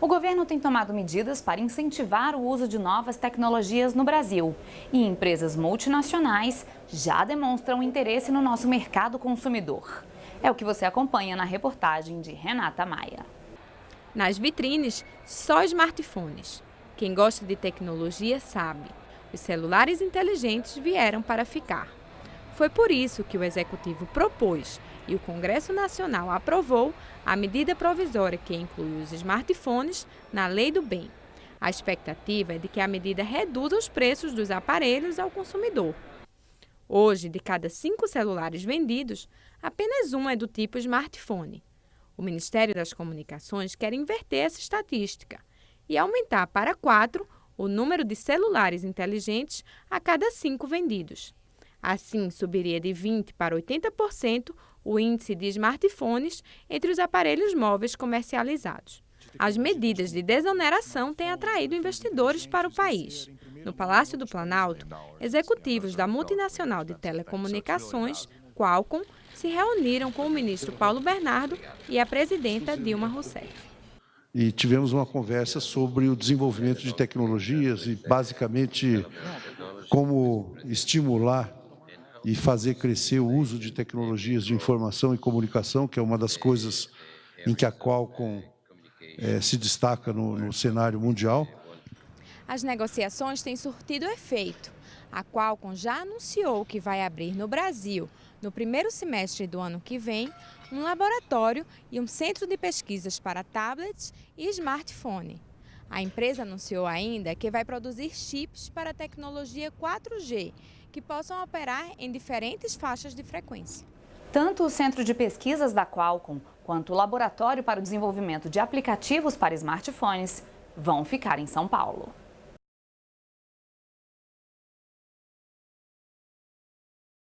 O governo tem tomado medidas para incentivar o uso de novas tecnologias no Brasil. E empresas multinacionais já demonstram interesse no nosso mercado consumidor. É o que você acompanha na reportagem de Renata Maia. Nas vitrines, só smartphones. Quem gosta de tecnologia sabe. Os celulares inteligentes vieram para ficar. Foi por isso que o Executivo propôs e o Congresso Nacional aprovou a medida provisória que inclui os smartphones na Lei do Bem. A expectativa é de que a medida reduza os preços dos aparelhos ao consumidor. Hoje, de cada cinco celulares vendidos, apenas um é do tipo smartphone. O Ministério das Comunicações quer inverter essa estatística e aumentar para quatro o número de celulares inteligentes a cada cinco vendidos. Assim, subiria de 20% para 80% o índice de smartphones entre os aparelhos móveis comercializados. As medidas de desoneração têm atraído investidores para o país. No Palácio do Planalto, executivos da multinacional de telecomunicações, Qualcomm, se reuniram com o ministro Paulo Bernardo e a presidenta Dilma Rousseff. E tivemos uma conversa sobre o desenvolvimento de tecnologias e, basicamente, como estimular e fazer crescer o uso de tecnologias de informação e comunicação, que é uma das coisas em que a Qualcomm é, se destaca no, no cenário mundial. As negociações têm surtido efeito. A Qualcomm já anunciou que vai abrir no Brasil, no primeiro semestre do ano que vem, um laboratório e um centro de pesquisas para tablets e smartphone. A empresa anunciou ainda que vai produzir chips para a tecnologia 4G, que possam operar em diferentes faixas de frequência. Tanto o Centro de Pesquisas da Qualcomm quanto o Laboratório para o Desenvolvimento de Aplicativos para Smartphones vão ficar em São Paulo.